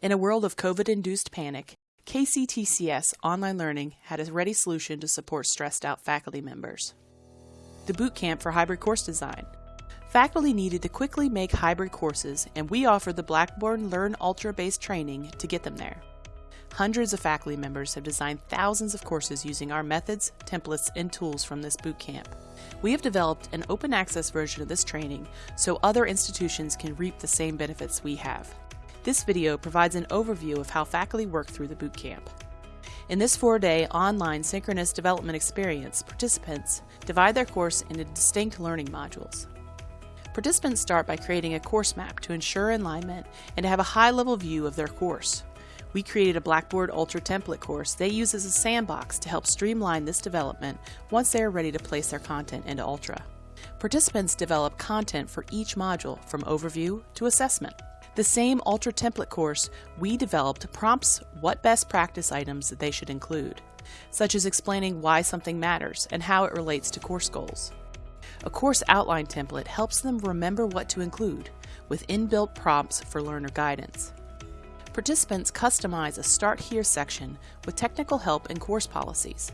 In a world of COVID induced panic, KCTCS Online Learning had a ready solution to support stressed out faculty members. The Boot Camp for Hybrid Course Design. Faculty needed to quickly make hybrid courses, and we offered the Blackboard Learn Ultra based training to get them there. Hundreds of faculty members have designed thousands of courses using our methods, templates, and tools from this boot camp. We have developed an open access version of this training so other institutions can reap the same benefits we have. This video provides an overview of how faculty work through the boot camp. In this four-day online synchronous development experience, participants divide their course into distinct learning modules. Participants start by creating a course map to ensure alignment and to have a high-level view of their course. We created a Blackboard Ultra template course they use as a sandbox to help streamline this development once they are ready to place their content into Ultra. Participants develop content for each module from overview to assessment. The same Ultra template course we developed prompts what best practice items they should include, such as explaining why something matters and how it relates to course goals. A course outline template helps them remember what to include, with inbuilt prompts for learner guidance. Participants customize a Start Here section with technical help and course policies.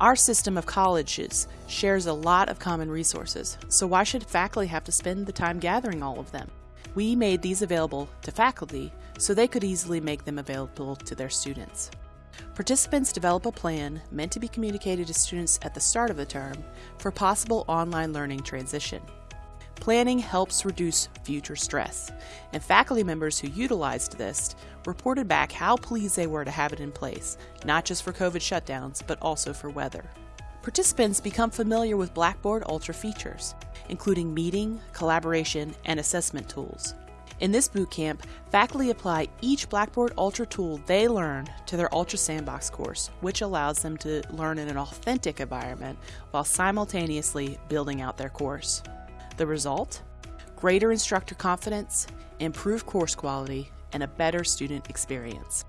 Our system of colleges shares a lot of common resources, so why should faculty have to spend the time gathering all of them? We made these available to faculty so they could easily make them available to their students. Participants develop a plan meant to be communicated to students at the start of the term for possible online learning transition. Planning helps reduce future stress, and faculty members who utilized this reported back how pleased they were to have it in place, not just for COVID shutdowns, but also for weather. Participants become familiar with Blackboard Ultra features, including meeting, collaboration, and assessment tools. In this bootcamp, faculty apply each Blackboard Ultra tool they learn to their Ultra Sandbox course, which allows them to learn in an authentic environment while simultaneously building out their course. The result? Greater instructor confidence, improved course quality, and a better student experience.